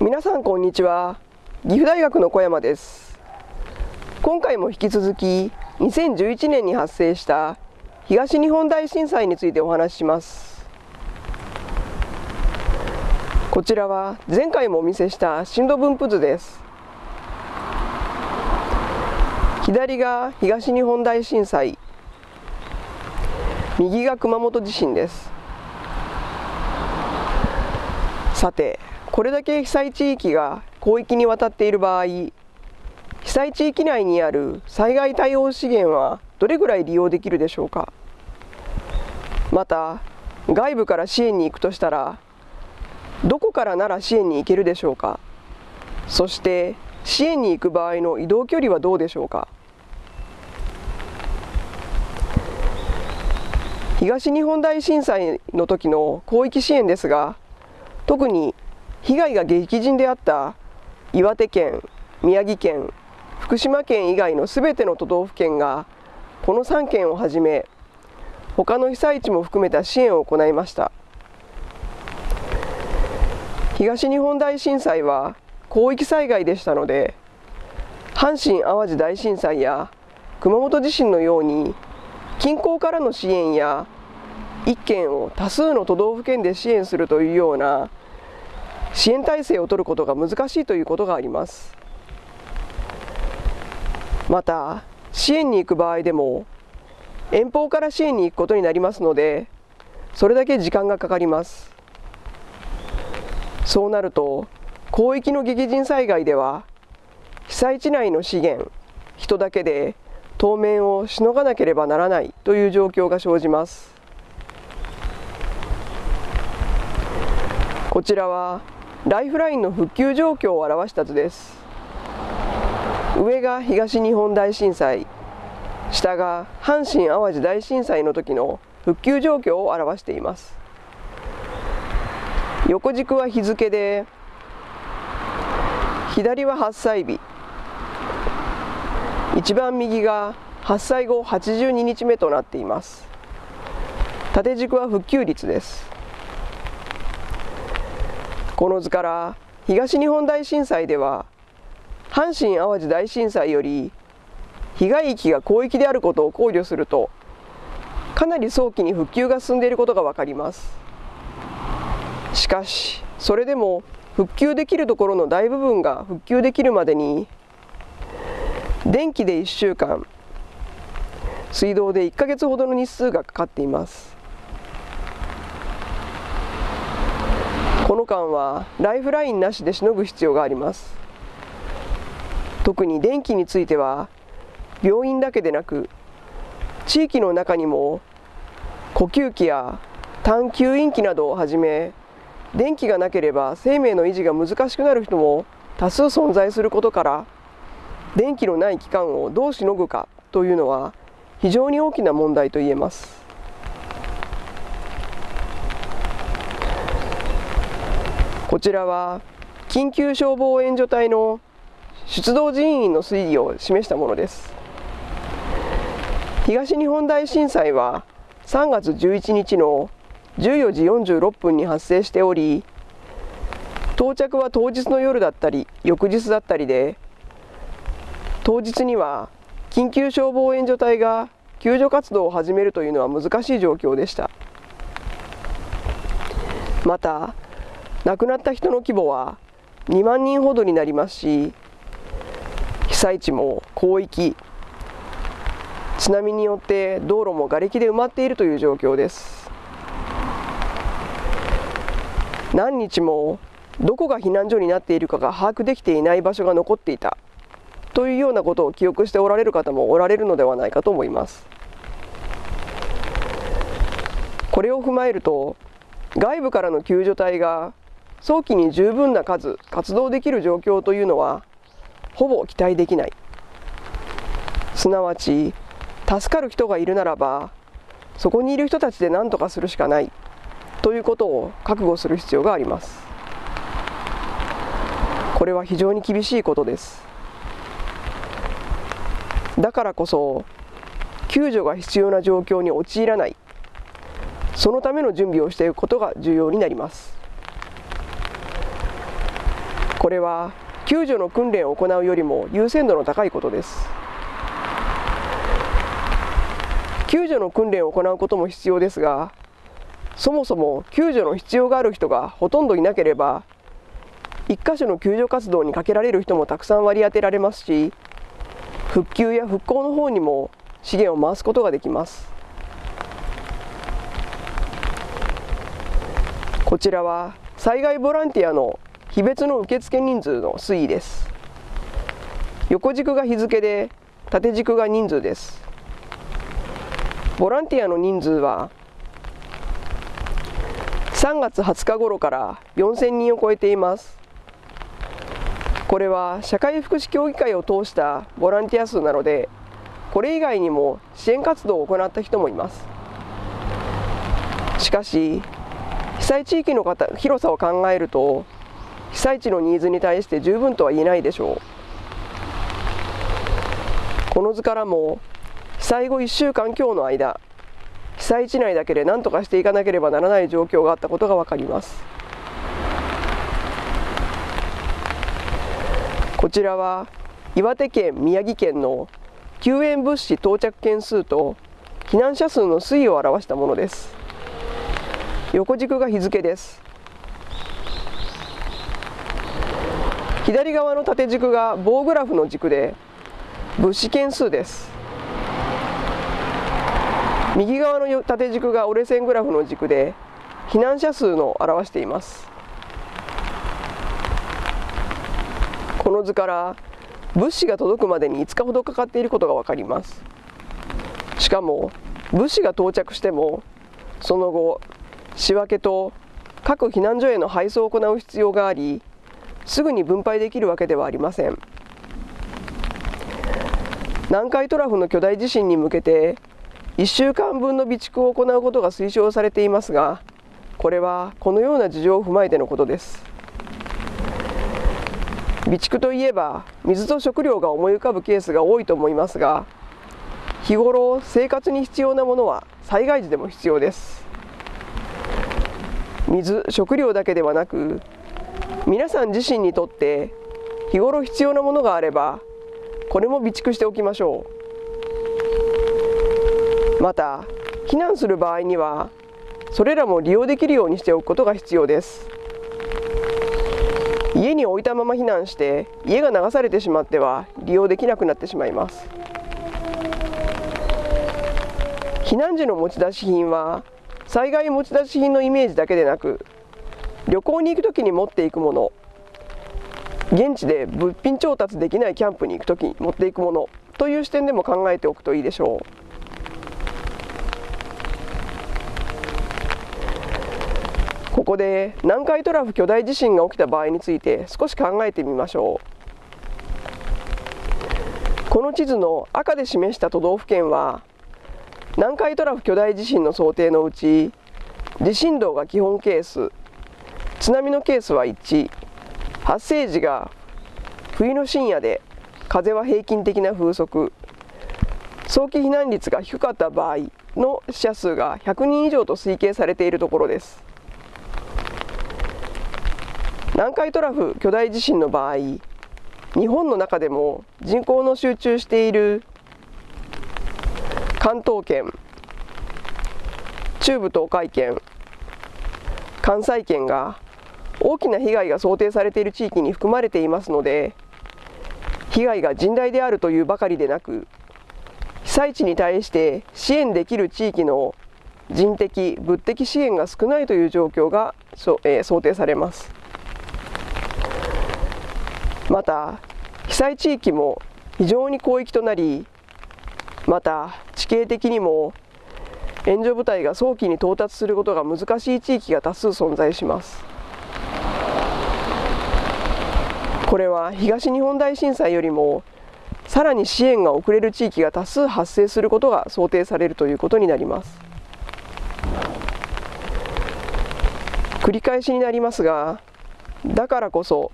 皆さんこんにちは。岐阜大学の小山です。今回も引き続き2011年に発生した東日本大震災についてお話しします。こちらは前回もお見せした震度分布図です。左が東日本大震災。右が熊本地震です。さてこれだけ被災地域が広域にわたっている場合被災地域内にある災害対応資源はどれぐらい利用できるでしょうか？また外部から支援に行くとしたらどこからなら支援に行けるでしょうか？そして支援に行く場合の移動距離はどうでしょうか？東日本大震災の時の広域支援ですが特に被害が激甚であった岩手県、宮城県、福島県以外のすべての都道府県がこの3県をはじめ他の被災地も含めた支援を行いました。東日本大震災は広域災害でしたので阪神・淡路大震災や熊本地震のように近郊からの支援や1県を多数の都道府県で支援するというような支援体制を取ることが難しいということがあります。また支援に行く場合でも遠方から支援に行くことになりますのでそれだけ時間がかかります。そうなると広域の激甚災害では被災地内の資源人だけで当面をしのがなければならないという状況が生じます。こちらはライフラインの復旧状況を表した図です。上が東日本大震災下が阪神・淡路大震災の時の復旧状況を表しています。横軸は日付で左は発災日。一番右が発災後82日目となっています。縦軸は復旧率です。この図から東日本大震災では阪神・淡路大震災より被害域が広域であることを考慮するとかなり早期に復旧が進んでいることが分かります。しかしそれでも復旧できるところの大部分が復旧できるまでに電気で1週間水道で1ヶ月ほどの日数がかかっています。この間はライフラインなしでしのぐ必要があります。特に電気については病院だけでなく地域の中にも呼吸器や単吸引器などをはじめ電気がなければ生命の維持が難しくなる人も多数存在することから電気のない期間をどうしのぐかというのは非常に大きな問題と言えます。こちらは緊急消防援助隊の出動人員の推移を示したものです。東日本大震災は3月11日の14時46分に発生しており到着は当日の夜だったり翌日だったりで当日には緊急消防援助隊が救助活動を始めるというのは難しい状況でした。また亡くなった人の規模は2万人ほどになりますし被災地も広域津波によって道路も瓦礫で埋まっているという状況です。何日もどこが避難所になっているかが把握できていない場所が残っていたというようなことを記憶しておられる方もおられるのではないかと思います。これを踏まえると外部からの救助隊が早期に十分な数活動できる状況というのはほぼ期待できない。すなわち助かる人がいるならばそこにいる人たちで何とかするしかない。ということを覚悟する必要があります。これは非常に厳しいことです。だからこそ救助が必要な状況に陥らない。そのための準備をしていくことが重要になります。これは救助の訓練を行うよりも優先度の高いことです。救助の訓練を行うことも必要ですがそもそも救助の必要がある人がほとんどいなければ1箇所の救助活動にかけられる人もたくさん割り当てられますし復旧や復興の方にも資源を回すことができます。こちらは災害ボランティアの日別の受付人数の推移です横軸が日付で縦軸が人数ですボランティアの人数は3月20日頃から4000人を超えていますこれは社会福祉協議会を通したボランティア数なのでこれ以外にも支援活動を行った人もいますしかし被災地域の方広さを考えると被災地のニーズに対して十分とは言えないでしょう。この図からも被災後1週間強の間被災地内だけで何とかしていかなければならない状況があったことが分かります。こちらは岩手県宮城県の救援物資到着件数と避難者数の推移を表したものです。横軸が日付です。左側の縦軸が棒グラフの軸で物資件数です。右側の縦軸が折れ線グラフの軸で避難者数の表しています。この図から物資が届くまでに5日ほどかかっていることが分かります。しかも物資が到着してもその後仕分けと各避難所への配送を行う必要がありすぐに分配できるわけではありません。南海トラフの巨大地震に向けて1週間分の備蓄を行うことが推奨されていますがこれはこのような事情を踏まえてのことです。備蓄といえば水と食料が思い浮かぶケースが多いと思いますが日頃生活に必要なものは災害時でも必要です。水食料だけではなく皆さん自身にとって日頃必要なものがあればこれも備蓄しておきましょう。また避難する場合にはそれらも利用できるようにしておくことが必要です。家に置いたまま避難して家が流されてしまっては利用できなくなってしまいます。避難時の持ち出し品は災害持ち出し品のイメージだけでなく旅行に行く時に持っていくもの。現地で物品調達できないキャンプに行く時に持っていくもの。という視点でも考えておくといいでしょう。ここで南海トラフ巨大地震が起きた場合について少し考えてみましょう。この地図の赤で示した都道府県は南海トラフ巨大地震の想定のうち地震動が基本ケース。津波のケースは1発生時が冬の深夜で風は平均的な風速。早期避難率が低かった場合の死者数が100人以上と推計されているところです。南海トラフ巨大地震の場合日本の中でも人口の集中している関東圏中部東海圏関西圏が大きな被害が想定されている地域に含まれていますので被害が甚大であるというばかりでなく被災地に対して支援できる地域の人的物的支援が少ないという状況が、えー、想定されます。また被災地域も非常に広域となりまた地形的にも援助部隊が早期に到達することが難しい地域が多数存在します。これは東日本大震災よりもさらに支援が遅れる地域が多数発生することが想定されるということになります。繰り返しになりますがだからこそ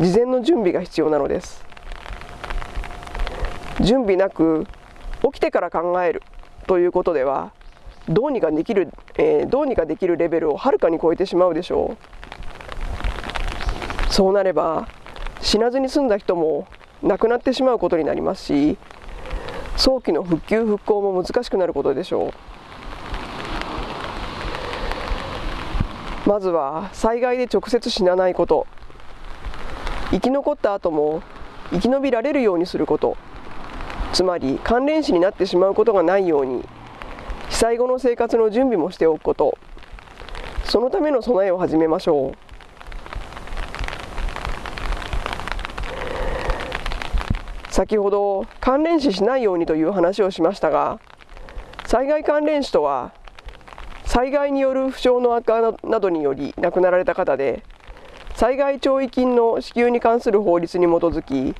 事前の準備が必要なのです。準備なく起きてから考えるということではどうにかできる、えー、どうにかできるレベルをはるかに超えてしまうでしょう。そうなれば死なずに済んだ人も亡くなってしまうことになりますし早期の復旧復興も難しくなることでしょう。まずは災害で直接死なないこと。生き残った後も生き延びられるようにすること。つまり関連死になってしまうことがないように被災後の生活の準備もしておくこと。そのための備えを始めましょう。先ほど関連死しないようにという話をしましたが災害関連死とは災害による負傷の悪化などにより亡くなられた方で災害弔慰金の支給に関する法律に基づき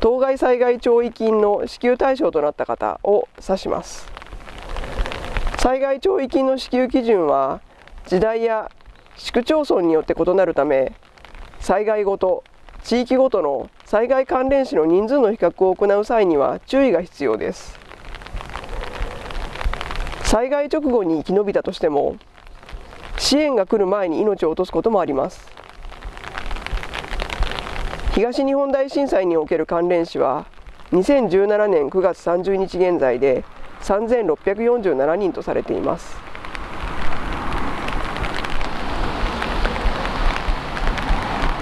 当該災害弔慰金の支給対象となった方を指します。災害弔慰金の支給基準は時代や市区町村によって異なるため災害ごと地域ごとの災害関連死の人数の比較を行う際には注意が必要です。災害直後に生き延びたとしても支援が来る前に命を落とすこともあります。東日本大震災における関連死は2017年9月30日現在で3647人とされています。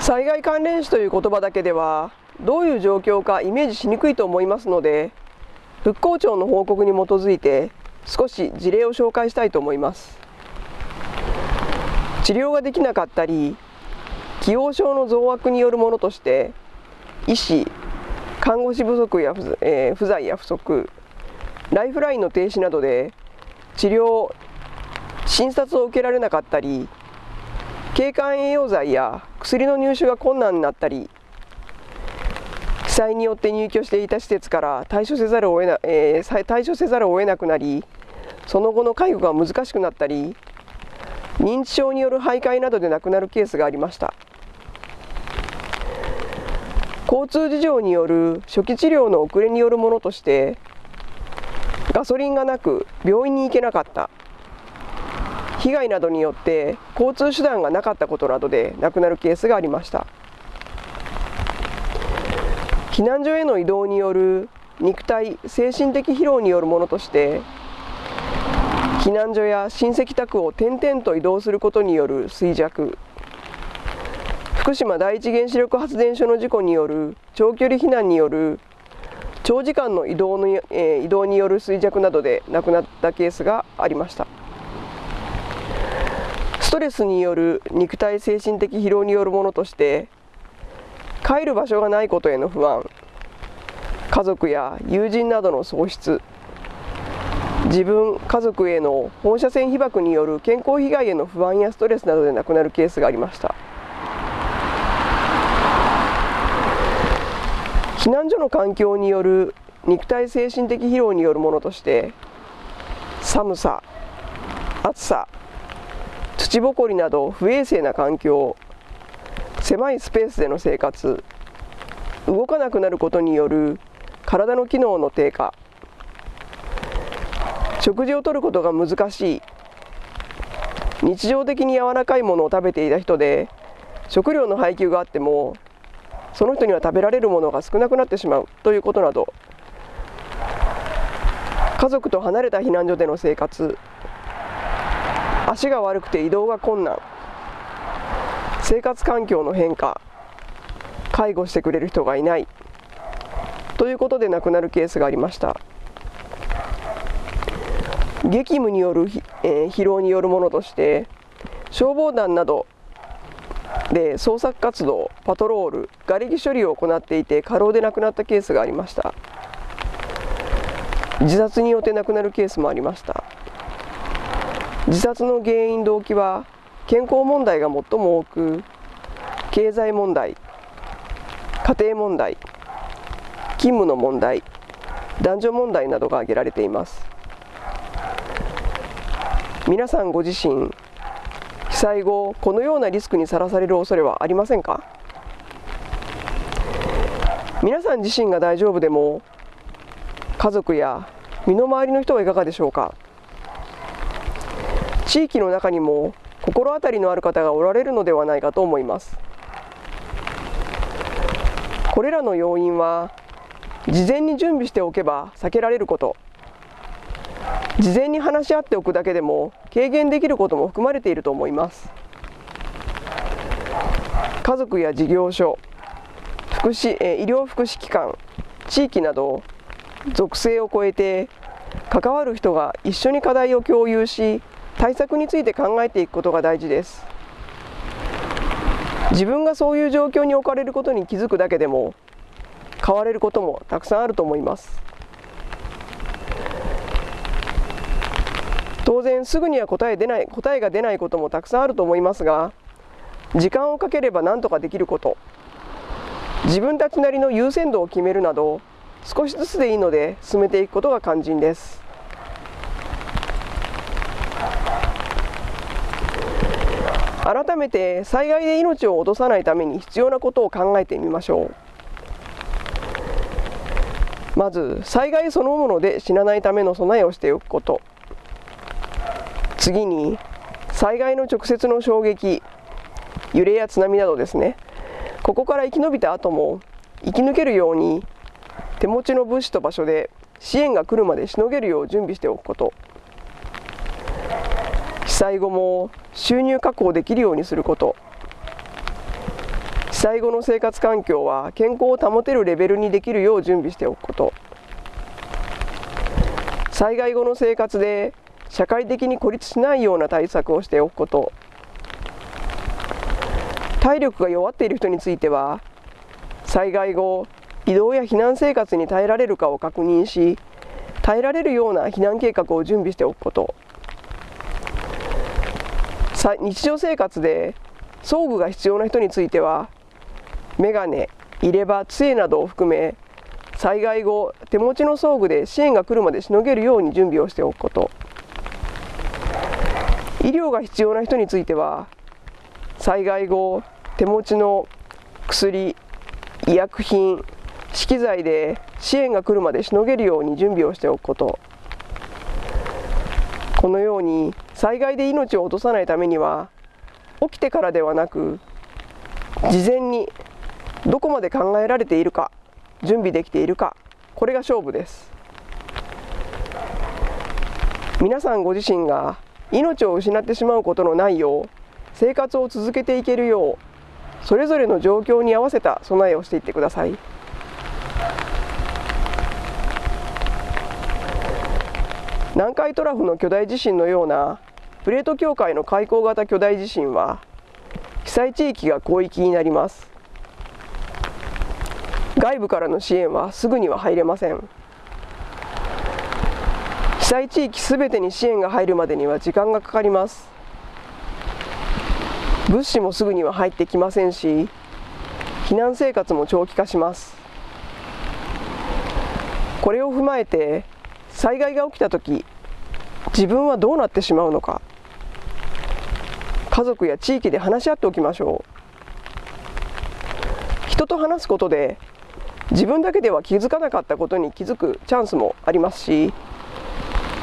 災害関連死という言葉だけではどういう状況かイメージしにくいと思いますので復興庁の報告に基づいて少し事例を紹介したいと思います。治療ができなかったり既往症の増悪によるものとして医師看護師不足や不,、えー、不在や不足ライフラインの停止などで治療診察を受けられなかったり経管栄養剤や薬の入手が困難になったり被災によって入居していた施設から対処せざるを得な、えー、対処せざるを得なくなりその後の介護が難しくなったり認知症による徘徊などで亡くなるケースがありました。交通事情による初期治療の遅れによるものとしてガソリンがなく病院に行けなかった。被害などによって交通手段がなかったことなどで亡くなるケースがありました。避難所への移動による肉体精神的疲労によるものとして避難所や親戚宅を転々と移動することによる衰弱。福島第一原子力発電所の事故による長距離避難による長時間の移動の、えー、移動による衰弱などで亡くなったケースがありました。ストレスによる肉体精神的疲労によるものとして帰る場所がないことへの不安家族や友人などの喪失自分家族への放射線被曝による健康被害への不安やストレスなどで亡くなるケースがありました。避難所の環境による肉体精神的疲労によるものとして寒さ暑さ土ぼこりなど不衛生な環境狭いスペースでの生活動かなくなることによる体の機能の低下食事をとることが難しい日常的に柔らかいものを食べていた人で食料の配給があってもその人には食べられるものが少なくなってしまうということなど家族と離れた避難所での生活足が悪くて移動が困難。生活環境の変化。介護してくれる人がいない。ということで亡くなるケースがありました。激務による、えー、疲労によるものとして消防団などで捜索活動パトロール瓦礫処理を行っていて過労で亡くなったケースがありました。自殺によって亡くなるケースもありました。自殺の原因動機は健康問題が最も多く経済問題家庭問題勤務の問題男女問題などが挙げられています。皆さんご自身被災後このようなリスクにさらされる恐れはありませんか？皆さん自身が大丈夫でも家族や身の回りの人はいかがでしょうか？地域の中にも心当たりのある方がおられるのではないかと思います。これらの要因は事前に準備しておけば避けられること。事前に話し合っておくだけでも軽減できることも含まれていると思います。家族や事業所福祉え医療福祉機関地域など属性を超えて関わる人が一緒に課題を共有し対策について考えていくことが大事です。自分がそういう状況に置かれることに気づくだけでも変われることもたくさんあると思います。当然すぐには答え出ない答えが出ないこともたくさんあると思いますが時間をかければ何とかできること。自分たちなりの優先度を決めるなど少しずつでいいので進めていくことが肝心です。めて災害で命を落とさないために必要なことを考えてみましょう。まず災害そのもので死なないための備えをしておくこと。次に災害の直接の衝撃揺れや津波などですね。ここから生き延びた後も生き抜けるように手持ちの物資と場所で支援が来るまでしのげるよう準備しておくこと。被災後も収入確保できるようにすること。被災後の生活環境は健康を保てるレベルにできるよう準備しておくこと。災害後の生活で社会的に孤立しないような対策をしておくこと。体力が弱っている人については災害後移動や避難生活に耐えられるかを確認し耐えられるような避難計画を準備しておくこと。日常生活で装具が必要な人についてはメガネ入れ歯杖などを含め災害後手持ちの装具で支援が来るまでしのげるように準備をしておくこと。医療が必要な人については災害後手持ちの薬医薬品資機材で支援が来るまでしのげるように準備をしておくこと。このように災害で命を落とさないためには起きてからではなく事前にどこまで考えられているか準備できているかこれが勝負です。皆さんご自身が命を失ってしまうことのないよう生活を続けていけるようそれぞれの状況に合わせた備えをしていってください。南海トラフの巨大地震のようなプレート境界の開口型巨大地震は被災地域が広域になります。外部からの支援はすぐには入れません。被災地域すべてに支援が入るまでには時間がかかります。物資もすぐには入ってきませんし避難生活も長期化します。これを踏まえて災害が起きた時自分はどうなってしまうのか。家族や地域で話し合っておきましょう。人と話すことで自分だけでは気づかなかったことに気づくチャンスもありますし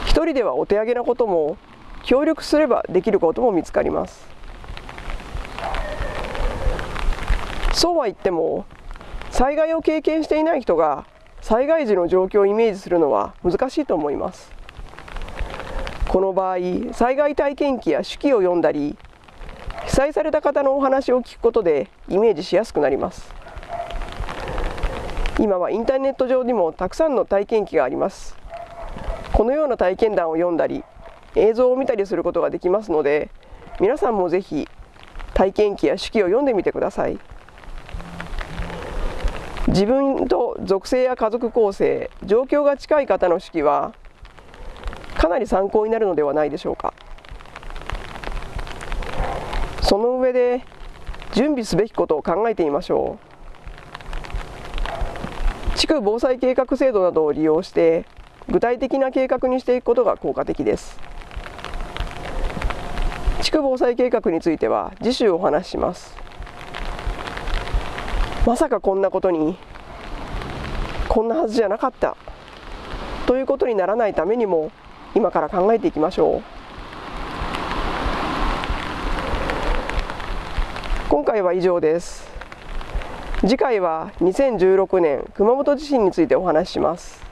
一人ではお手上げなことも協力すればできることも見つかります。そうは言っても災害を経験していない人が災害時の状況をイメージするのは難しいと思います。この場合災害体験記や手記を読んだり被災された方のお話を聞くことでイメージしやすくなります。今はインターネット上にもたくさんの体験記があります。このような体験談を読んだり映像を見たりすることができますので皆さんもぜひ体験記や手記を読んでみてください。自分と属性や家族構成状況が近い方の手記はかなり参考になるのではないでしょうか。その上で準備すべきことを考えてみましょう。地区防災計画制度などを利用して具体的な計画にしていくことが効果的です。地区防災計画については次週お話しします。まさかこんなことにこんなはずじゃなかった。ということにならないためにも今から考えていきましょう。今回は以上です。次回は2016年熊本地震についてお話しします。